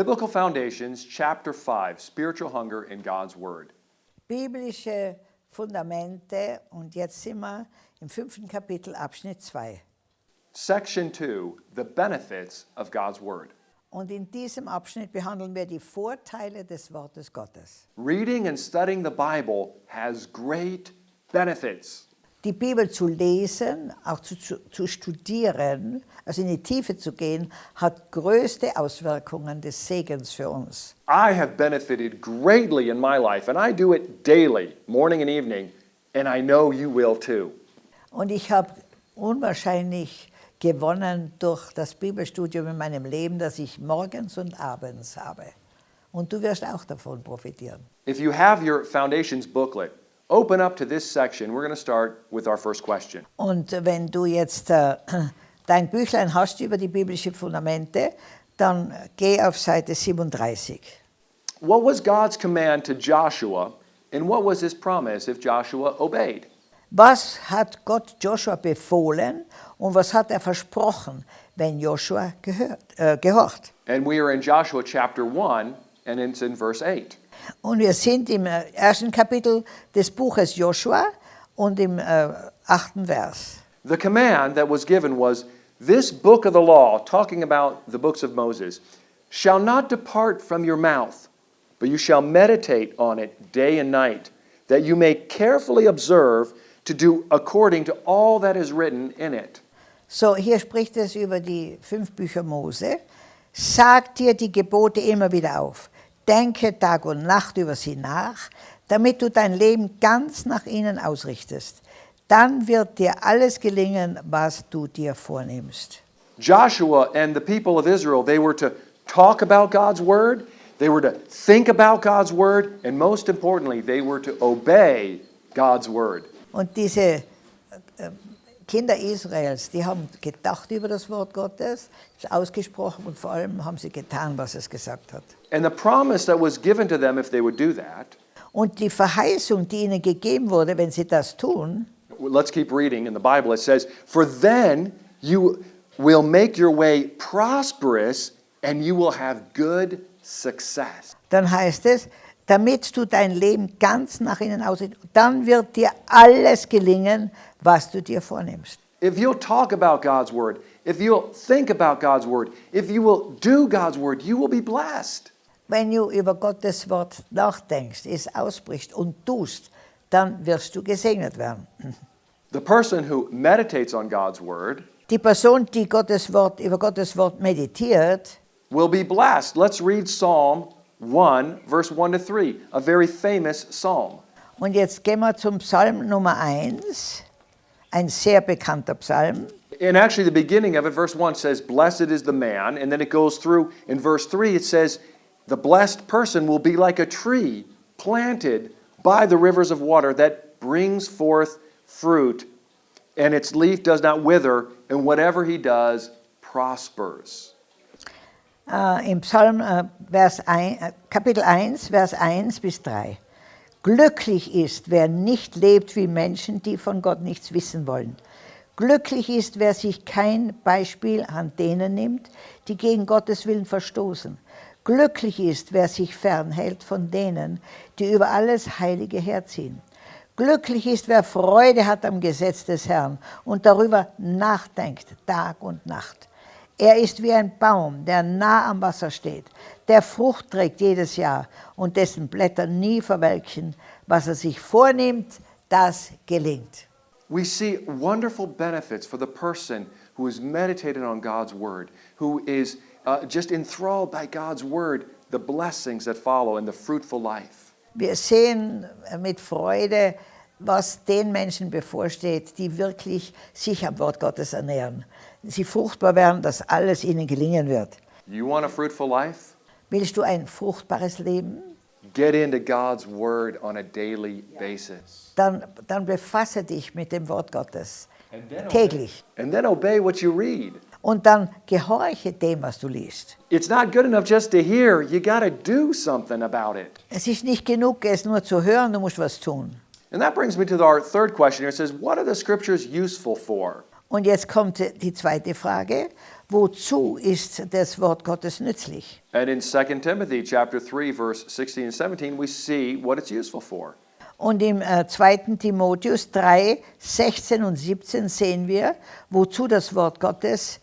Biblical Foundations, Chapter 5 Spiritual Hunger in God's Word. Biblische Fundamente und jetzt sind wir im fünften Kapitel Abschnitt 2. Section 2 The Benefits of God's Word. Und in diesem Abschnitt behandeln wir die Vorteile des Wortes Gottes. Reading and studying the Bible has great benefits. Die Bibel zu lesen, auch zu, zu, zu studieren, also in die Tiefe zu gehen, hat größte Auswirkungen des Segens für uns. I have benefited greatly in my life, and I do it daily, morning and evening, and I know you will too. Und ich habe unwahrscheinlich gewonnen durch das Bibelstudium in meinem Leben, das ich morgens und abends habe. Und du wirst auch davon profitieren. If you have your Foundations booklet, open up to this section. We're going to start with our first question. Und wenn du jetzt äh, dein Büchlein hast über die biblischen Fundamente, dann geh auf Seite 37. What was God's command to Joshua, and what was his promise if Joshua obeyed? Was hat Gott Joshua befohlen und was hat er versprochen, wenn Joshua gehört, äh, gehorcht? And we are in Joshua chapter 1, and it's in verse 8. Und wir sind im äh, ersten Kapitel des Buches Joshua und im äh, achten Vers. The command that was given was this book of the law, talking about the books of Moses, shall not depart from your mouth, but you shall meditate on it day and night, that you may carefully observe to do according to all that is written in it. So, hier spricht es über die fünf Bücher Mose. Sag dir die Gebote immer wieder auf. Denke Tag und Nacht über sie nach, damit du dein Leben ganz nach ihnen ausrichtest. Dann wird dir alles gelingen, was du dir vornimmst. Joshua and the people of Israel, they were to talk about God's word, they were to think about God's word, and most importantly, they were to obey God's word. Und diese äh, Kinder Israels, die haben gedacht über das Wort Gottes, es ausgesprochen und vor allem haben sie getan, was es gesagt hat. That, Und die Verheißung, die ihnen gegeben wurde, wenn sie das tun, let's keep reading in the Bible. It says, For then you will make your way prosperous and you will have good success. dann heißt es, damit du dein Leben ganz nach innen ausrichtest, dann wird dir alles gelingen, was du dir vornimmst. If you'll talk about God's word, if you'll think about God's word, if you will do God's word, you will be blessed. Wenn du über Gottes Wort nachdenkst, es ausbrichst und tust, dann wirst du gesegnet werden. The person who meditates on God's word Die Person, die Gottes Wort, über Gottes Wort meditiert, will be blessed. Let's read Psalm 1, verse 1 to 3, a very famous psalm. und jetzt gehen wir zum Psalm Nummer 1, ein sehr bekannter Psalm. And actually, the beginning of it, verse 1 says, Blessed is the man. And then it goes through in verse 3, it says, The blessed person will be like a tree planted by the rivers of water that brings forth fruit, and its leaf does not wither, and whatever he does prospers. Uh, Im Psalm uh, äh, Vers 1, äh, uh, Kapitel 1, Vers 1 bis 3. Glücklich ist, wer nicht lebt wie Menschen, die von Gott nichts wissen wollen. Glücklich ist, wer sich kein Beispiel an denen nimmt, die gegen Gottes Willen verstoßen. Glücklich ist, wer sich fernhält von denen, die über alles Heilige herziehen. Glücklich ist, wer Freude hat am Gesetz des Herrn und darüber nachdenkt, Tag und Nacht. Er ist wie ein Baum, der nah am Wasser steht, der Frucht trägt jedes Jahr und dessen Blätter nie verwelken. Was er sich vornimmt, das gelingt. We see wonderful benefits for the person who is meditated on God's word, who is uh, just enthralled by God's word, the blessings that follow and the fruitful life. Wir sehen mit Freude, was den Menschen bevorsteht, die wirklich sich am Wort Gottes ernähren. Sie fruchtbar werden, dass alles ihnen gelingen wird. You want a fruitful life? Willst du ein fruchtbares Leben? Get into God's word on a daily basis. Dann, dann befasse dich mit dem Wort Gottes täglich. And then obey what you read. Und dann gehorche dem, was du liest. It's not good enough just to hear, you got to do something about it. Es ist nicht genug, es nur zu hören, du musst was tun. And that brings me to our third question here. It says, What are the scriptures useful for? Und jetzt kommt die zweite Frage. Wozu ist das Wort Gottes nützlich? And in 2 Timothy chapter 3 verse 16 and 17 we see what it's useful for. Und im äh, 2. Timotheus 3, 16 und 17 sehen wir, wozu das Wort Gottes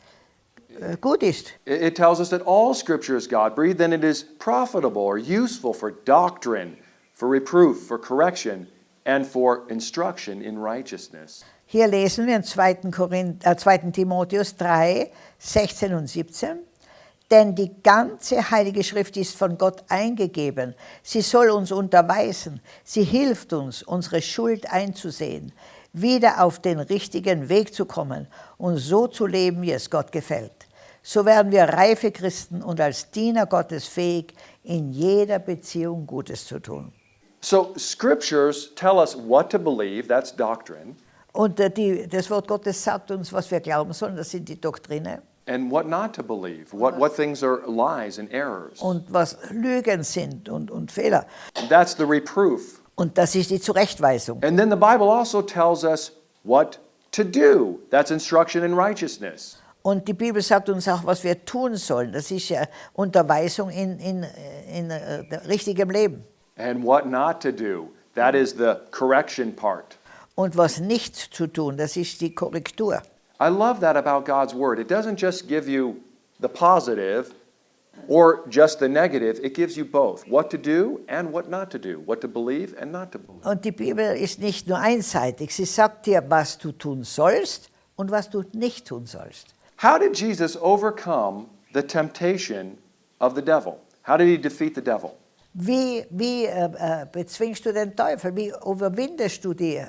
äh, gut ist. It it tells us that all scripture is God breathed and it is profitable or useful for doctrine, for reproof, for correction, and for instruction in righteousness. Hier lesen wir in 2. Korinth, äh, 2. Timotheus 3, 16 und 17. Denn die ganze Heilige Schrift ist von Gott eingegeben. Sie soll uns unterweisen. Sie hilft uns, unsere Schuld einzusehen, wieder auf den richtigen Weg zu kommen und so zu leben, wie es Gott gefällt. So werden wir reife Christen und als Diener Gottes fähig, in jeder Beziehung Gutes zu tun. So scriptures tell us what to believe, that's doctrine, Und äh, die, das Wort Gottes sagt uns, was wir glauben sollen, das sind die Doktrine. and what not to believe, what, what things are lies and errors. Und was Lügen sind und, und Fehler. That's the reproof. Und das ist die Zurechtweisung. And then the Bible also tells us what to do. That's instruction in righteousness. Und die Bibel sagt uns auch, was wir tun sollen. Das ist ja Unterweisung in, in, in, äh, richtigem Leben. And what not to do. That is the correction part. Und was nicht zu tun, das ist die Korrektur. I love that about God's Word. It doesn't just give you the positive or just the negative, it gives you both what to do and what not to do, what to believe and not to believe. Und die Bibel ist nicht nur einseitig. Sie sagt dir, was du tun sollst und was du nicht tun sollst. How did Jesus overcome the temptation of the devil? How did he defeat the devil? Wie, wie äh, äh, bezwingst du den Teufel? Wie überwindest du die,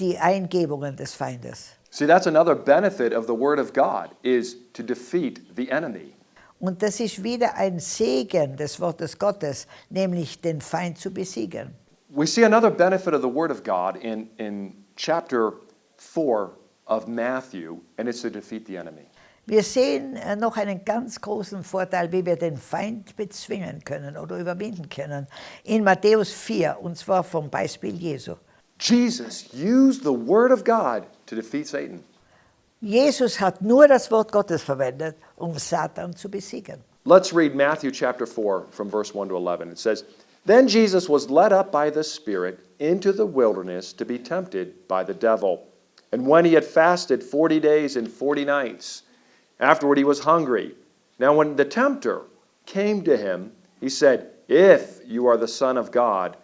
die Eingebungen des Feindes? See, that's another benefit of the Word of God, is to defeat the enemy. Und das ist wieder ein Segen des Wortes Gottes, nämlich den Feind zu besiegen. We see another benefit of the Word of God in, in chapter 4 of Matthew, and it's to defeat the enemy. Wir sehen äh, noch einen ganz großen Vorteil, wie wir den Feind bezwingen können oder überwinden können. In Matthäus 4, und zwar vom Beispiel Jesu. Jesus used the Word of God to defeat Satan. Jesus hat nur das Wort Gottes verwendet, um Satan zu besiegen. Let's read Matthew chapter 4 from verse 1 to 11. It says, Then Jesus was led up by the Spirit into the wilderness to be tempted by the devil. And when he had fasted 40 days and 40 nights, afterward he was hungry. Now, when the tempter came to him, he said, If you are the Son of God,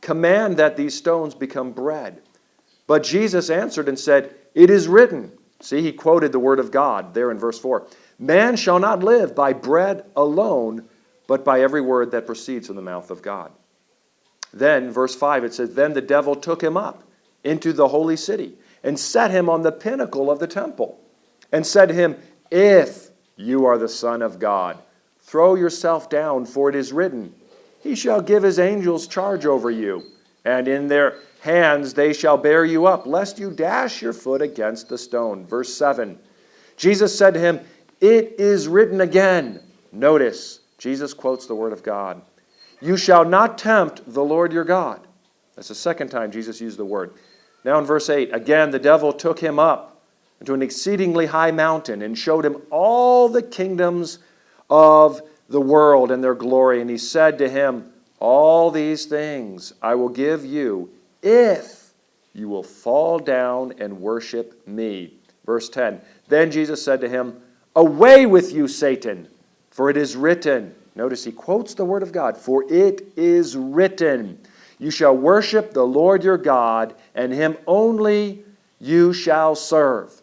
command that these stones become bread. But Jesus answered and said, It is written. See, he quoted the word of God there in verse 4. Man shall not live by bread alone, but by every word that proceeds from the mouth of God. Then, verse 5, it says, Then the devil took him up into the holy city and set him on the pinnacle of the temple and said to him, If you are the Son of God, throw yourself down, for it is written, He shall give his angels charge over you, and in their hands they shall bear you up, lest you dash your foot against the stone. Verse 7 Jesus said to him, It is written again. Notice, Jesus quotes the word of God. You shall not tempt the Lord your God. That's the second time Jesus used the word. Now in verse 8, again the devil took him up into an exceedingly high mountain and showed him all the kingdoms of the world and their glory. And he said to him, All these things I will give you if you will fall down and worship me. Verse 10 Then Jesus said to him, Away with you, Satan, for it is written. Notice he quotes the word of God, For it is written, You shall worship the Lord your God, and him only you shall serve.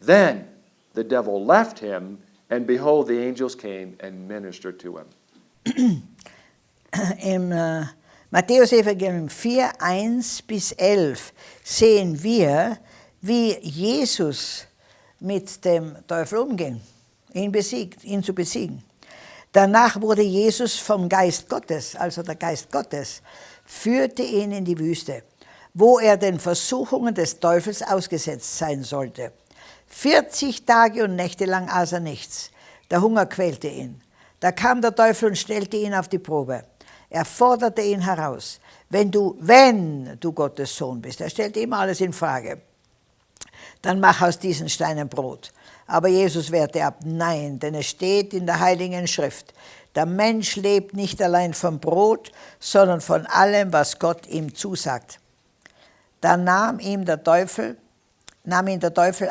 Then the devil left him, and behold, the angels came and ministered to him. Im äh, Matthäus-Evangelium 4, 1 bis 11 sehen wir, wie Jesus mit dem Teufel umging, ihn, besiegt, ihn zu besiegen. Danach wurde Jesus vom Geist Gottes, also der Geist Gottes, führte ihn in die Wüste, wo er den Versuchungen des Teufels ausgesetzt sein sollte. 40 Tage und Nächte lang aß er nichts. Der Hunger quälte ihn. Da kam der Teufel und stellte ihn auf die Probe. Er forderte ihn heraus. Wenn du, wenn du Gottes Sohn bist, er stellte ihm alles in Frage. dann mach aus diesen Steinen Brot. Aber Jesus wehrte ab, nein, denn es steht in der Heiligen Schrift, der Mensch lebt nicht allein vom Brot, sondern von allem, was Gott ihm zusagt. Da nahm ihm der Teufel, nahm ihn der Teufel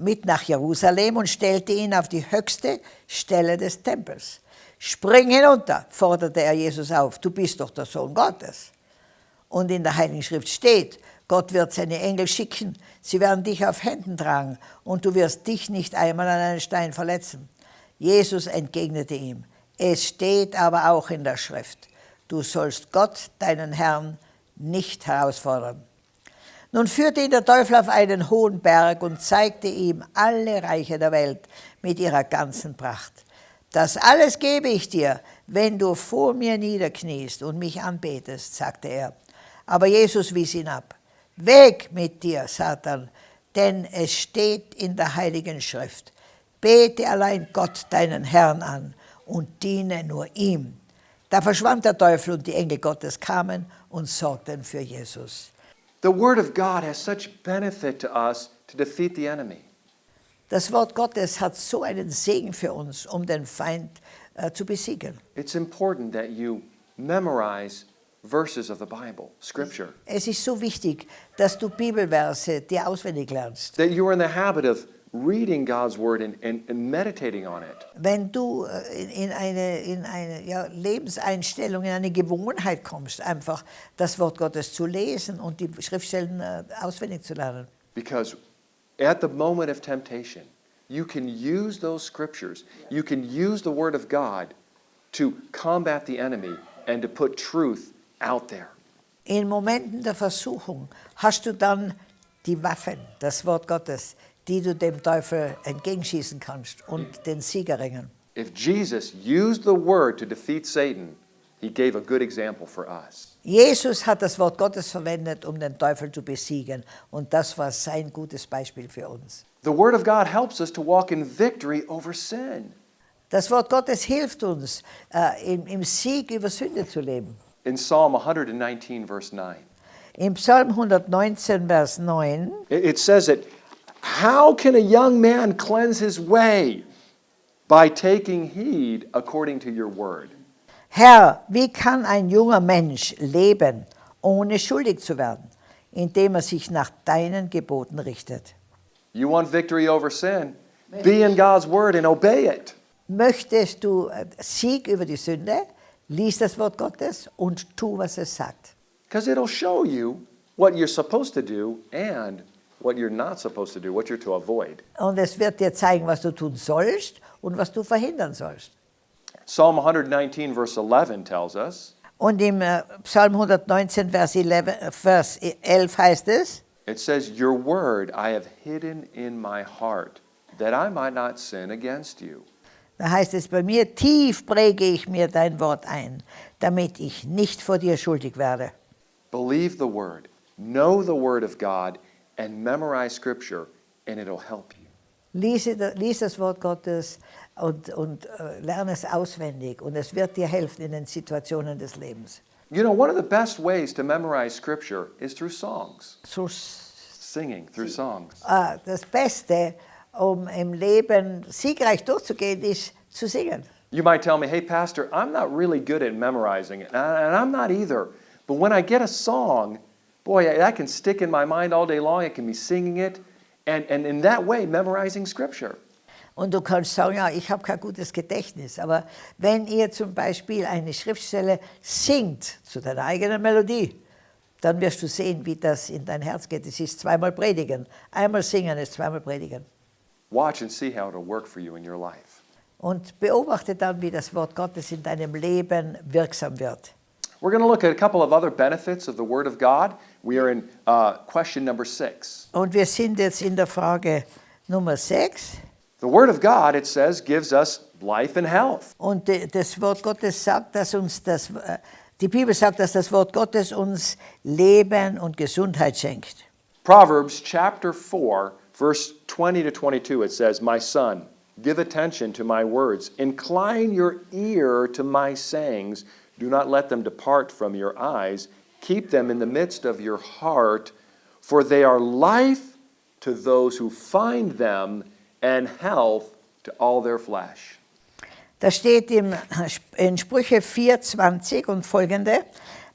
mit nach Jerusalem und stellte ihn auf die höchste Stelle des Tempels. Spring hinunter, forderte er Jesus auf, du bist doch der Sohn Gottes. Und in der Heiligen Schrift steht, Gott wird seine Engel schicken, sie werden dich auf Händen tragen und du wirst dich nicht einmal an einen Stein verletzen. Jesus entgegnete ihm, es steht aber auch in der Schrift, du sollst Gott, deinen Herrn, nicht herausfordern. Nun führte ihn der Teufel auf einen hohen Berg und zeigte ihm alle Reiche der Welt mit ihrer ganzen Pracht. Das alles gebe ich dir, wenn du vor mir niederkniest und mich anbetest, sagte er. Aber Jesus wies ihn ab. Weg mit dir, Satan, denn es steht in der Heiligen Schrift. Bete allein Gott, deinen Herrn, an und diene nur ihm. Da verschwand der Teufel und die Engel Gottes kamen und sorgten für Jesus. The Word of God has such benefit to us to defeat the enemy. Das Wort Gottes hat so einen Segen für uns, um den Feind äh, zu besiegen. It's important that you memorize verses of the Bible, Scripture. Es ist so wichtig, dass du Bibelverse dir auswendig lernst. That you are in the habit of reading God's Word and, and, and meditating on it. Wenn du äh, in, in eine, in eine ja, Lebenseinstellung, in eine Gewohnheit kommst, einfach das Wort Gottes zu lesen und die Schriftstellen äh, auswendig zu lernen. Because at the moment of temptation, you can use those scriptures, you can use the Word of God to combat the enemy and to put truth out there. In Momenten der Versuchung hast du dann die Waffen, das Wort Gottes, die du dem Teufel entgegenschießen kannst und den Sieg erringen. If Jesus used the Word to defeat Satan, he gave a good example for us. Jesus hat das Wort Gottes verwendet, um den Teufel zu besiegen. Und das war sein gutes Beispiel für uns. The Word of God helps us to walk in victory over sin. Das Wort Gottes hilft uns, äh, im, im Sieg über Sünde zu leben. In Psalm 119, verse 9, Im Psalm 119, Vers 9, it it says that, How can a young man cleanse his way? By taking heed according to your word. Herr, wie kann ein junger Mensch leben, ohne schuldig zu werden, indem er sich nach deinen Geboten richtet? You want victory over sin? Be in God's word and obey it. Möchtest du äh, Sieg über die Sünde? Lies das Wort Gottes und tu, was es sagt. Because it'll show you what you're supposed to do and what you're not supposed to do, what you're to avoid. Und es wird dir zeigen, was du tun sollst und was du verhindern sollst. Psalm 119, verse 11 tells us Und im äh, Psalm 119, Vers 11, äh, Vers 11 heißt es, it says, Your word I have hidden in my heart, that I might not sin against you. da heißt es bei mir, tief präge ich mir dein Wort ein, damit ich nicht vor dir schuldig werde. Believe the word, know the word of God, and memorize scripture, and it'll help you. Lies, lies das Wort Gottes und, und äh, lerne es auswendig und es wird dir helfen in den Situationen des Lebens. You know, one of the best ways to memorize scripture is through songs, So, singing through songs. äh, das Beste, um im Leben siegreich durchzugehen, ist zu singen. You might tell me, hey, Pastor, I'm not really good at memorizing it, and I'm not either. But when I get a song, boy, that can stick in my mind all day long. I can be singing it, and, and in that way, memorizing scripture. Und du kannst sagen, ja, ich habe kein gutes Gedächtnis, aber wenn ihr zum Beispiel eine Schriftstelle singt zu deiner eigenen Melodie, dann wirst du sehen, wie das in dein Herz geht. Es ist zweimal predigen. Einmal singen ist zweimal predigen. Watch and see how it'll work for you in your life. Und beobachte dann, wie das Wort Gottes in deinem Leben wirksam wird. We're going to look at a couple of other benefits of the Word of God. We are in uh, question number six. Und wir sind jetzt in der Frage Nummer 6. The Word of God, it says, gives us life and health. Und das Wort Gottes sagt, dass uns das, äh, die Bibel sagt, dass das Wort Gottes uns Leben und Gesundheit schenkt. Proverbs chapter 4, verse 20 to 22, it says, My son, give attention to my words, incline your ear to my sayings, do not let them depart from your eyes, keep them in the midst of your heart, for they are life to those who find them, and health to all their flesh. Da steht im, in Sprüche 4,20 und folgende,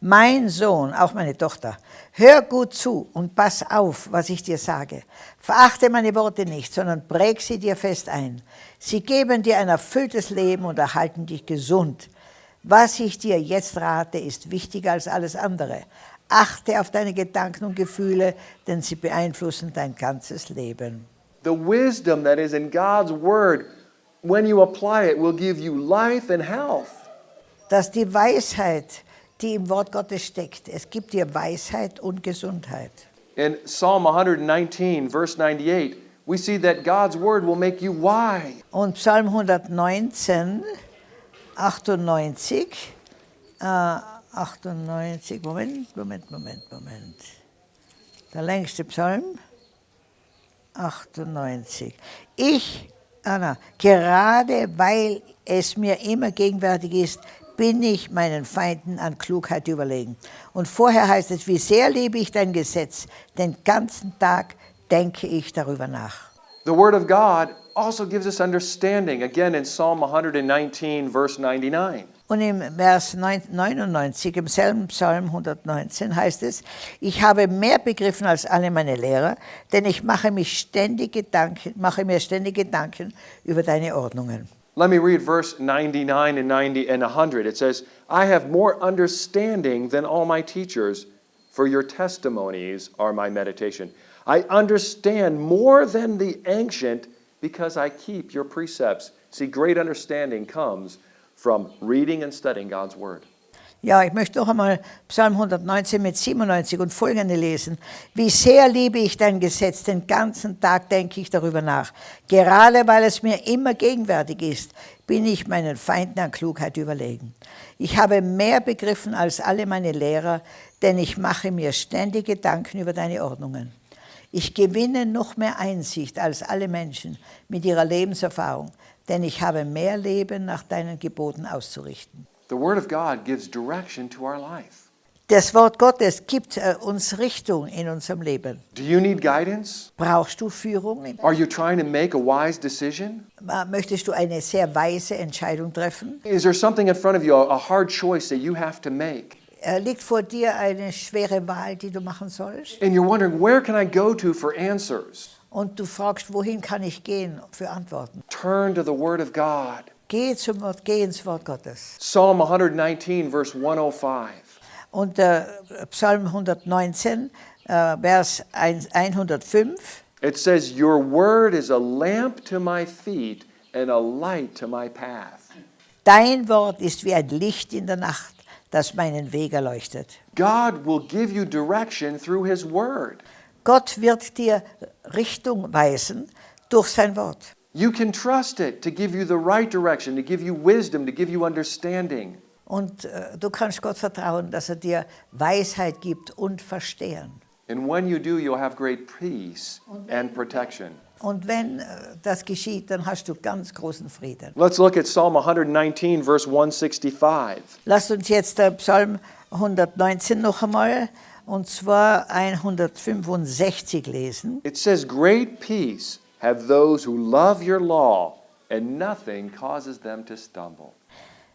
mein Sohn, auch meine Tochter, hör gut zu und pass auf, was ich dir sage. Verachte meine Worte nicht, sondern präg sie dir fest ein. Sie geben dir ein erfülltes Leben und erhalten dich gesund. Was ich dir jetzt rate, ist wichtiger als alles andere. Achte auf deine Gedanken und Gefühle, denn sie beeinflussen dein ganzes Leben. The wisdom that is in God's Word, when you apply it, will give you life and health. Dass die Weisheit, die im Wort Gottes steckt, es gibt dir Weisheit und Gesundheit. In Psalm 119, verse 98, we see that God's Word will make you wise. Und Psalm 119, 98, äh, 98, Moment, Moment, Moment, Moment. Der längste Psalm, 98. Ich, Anna, gerade weil es mir immer gegenwärtig ist, bin ich meinen Feinden an Klugheit überlegen. Und vorher heißt es, wie sehr liebe ich dein Gesetz, den ganzen Tag denke ich darüber nach. The Word of God also gives us understanding, again in Psalm 119, verse 99. Und im Vers 99, im selben Psalm 119 heißt es, ich habe mehr begriffen als alle meine Lehrer, denn ich mache, mich ständig Gedanken, mache mir ständig Gedanken über deine Ordnungen. Let me read verse 99 and 90 and 100. It says, I have more understanding than all my teachers, for your testimonies are my meditation. I understand more than the ancient because I keep your precepts. See, great understanding comes from reading and studying God's Word. Ja, ich möchte noch einmal Psalm 119 mit 97 und folgende lesen. Wie sehr liebe ich dein Gesetz, den ganzen Tag denke ich darüber nach. Gerade weil es mir immer gegenwärtig ist, bin ich meinen Feinden an Klugheit überlegen. Ich habe mehr begriffen als alle meine Lehrer, denn ich mache mir ständig Gedanken über deine Ordnungen. Ich gewinne noch mehr Einsicht als alle Menschen mit ihrer Lebenserfahrung, denn ich habe mehr Leben nach deinen Geboten auszurichten. The Word of God gives direction to our life. Das Wort Gottes gibt äh, uns Richtung in unserem Leben. Do you need guidance? Brauchst du Führung? Are you trying to make a wise decision? Möchtest du eine sehr weise Entscheidung treffen? Is there something in front of you, a hard choice that you have to make? Liegt vor dir eine schwere Wahl, die du machen sollst? And you're wondering, where can I go to for answers? Und du fragst, wohin kann ich gehen für Antworten? Turn to the Word of God. Geh, zum Wort, geh ins Wort Gottes. Psalm 119, verse 105. Und äh, Psalm 119, äh, Vers 1, 105, It says, Your word is a lamp to my feet and a light to my path. Dein Wort ist wie ein Licht in der Nacht, das meinen Weg erleuchtet. God will give you direction through His word. Gott wird dir Richtung weisen durch sein Wort. You can trust it to give you the right direction, to give you wisdom, to give you understanding. Und äh, du kannst Gott vertrauen, dass er dir Weisheit gibt und Verstehen. And when you do, you'll have great peace and protection. Und wenn äh, das geschieht, dann hast du ganz großen Frieden. Let's look at Psalm 119, verse 165. Lasst uns jetzt der Psalm 119 noch einmal, und zwar 165 lesen. It says, Great peace have those who love your law, and nothing causes them to stumble.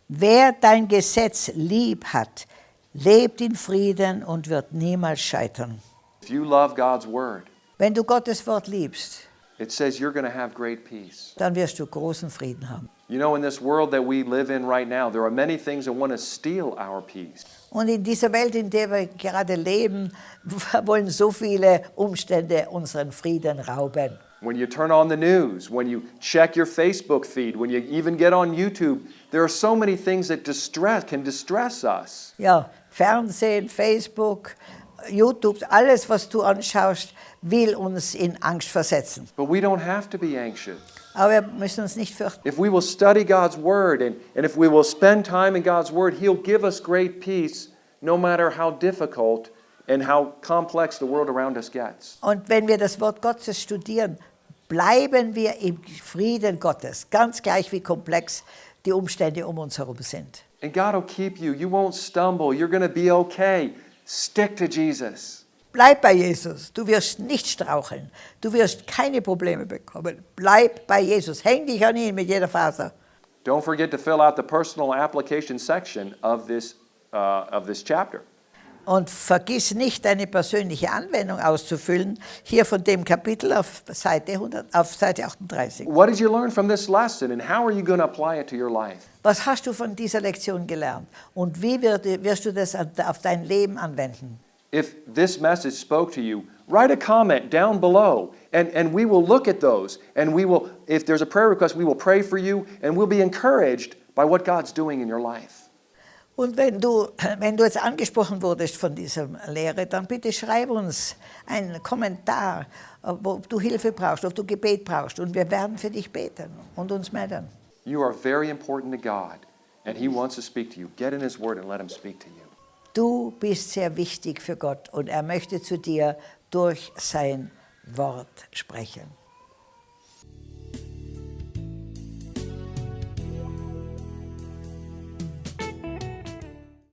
Wer dein Gesetz lieb hat, lebt in Frieden und wird niemals scheitern. If you love God's word, Wenn du Gottes Wort liebst, it says you're going to have great peace. dann wirst du großen Frieden haben. You know, in this world that we live in right now, there are many things that want to steal our peace. Und in dieser Welt, in der wir gerade leben, wollen so viele Umstände unseren Frieden rauben. When you turn on the news, when you check your Facebook feed, when you even get on YouTube, there are so many things that distress can distress us. Ja, Fernsehen, Facebook, YouTube, alles, was du anschaust, will uns in Angst versetzen. But we don't have to be anxious. Aber wir müssen uns nicht fürchten. If we will study God's word and, and if we will spend time in God's word, He'll give us great peace no matter how difficult and how complex the world around us gets. Und wenn wir das Wort Gottes studieren, bleiben wir im Frieden Gottes, ganz gleich wie komplex die Umstände um uns herum sind. And God will keep you. You won't stumble. You're going to be okay. Stick to Jesus. Bleib bei Jesus. Du wirst nicht straucheln. Du wirst keine Probleme bekommen. Bleib bei Jesus. Häng dich an ihn mit jeder Faser. Don't forget to fill out the personal application section of this, uh, of this chapter. Und vergiss nicht, deine persönliche Anwendung auszufüllen, hier von dem Kapitel auf Seite, 100, auf Seite 38. What did you learn from this lesson and how are you going to apply it to your life? Was hast du von dieser Lektion gelernt? Und wie wirst du das auf dein Leben anwenden? If this message spoke to you, write a comment down below and, and we will look at those and we will, if there's a prayer request, we will pray for you and we'll be encouraged by what God's doing in your life. Und wenn du, wenn du jetzt angesprochen wurdest von dieser Lehre, dann bitte schreib uns einen Kommentar, ob du Hilfe brauchst, ob du Gebet brauchst. Und wir werden für dich beten und uns melden. You are very important to God and He wants to speak to you. Get in His Word and let Him speak to you. Du bist sehr wichtig für Gott und er möchte zu dir durch sein Wort sprechen.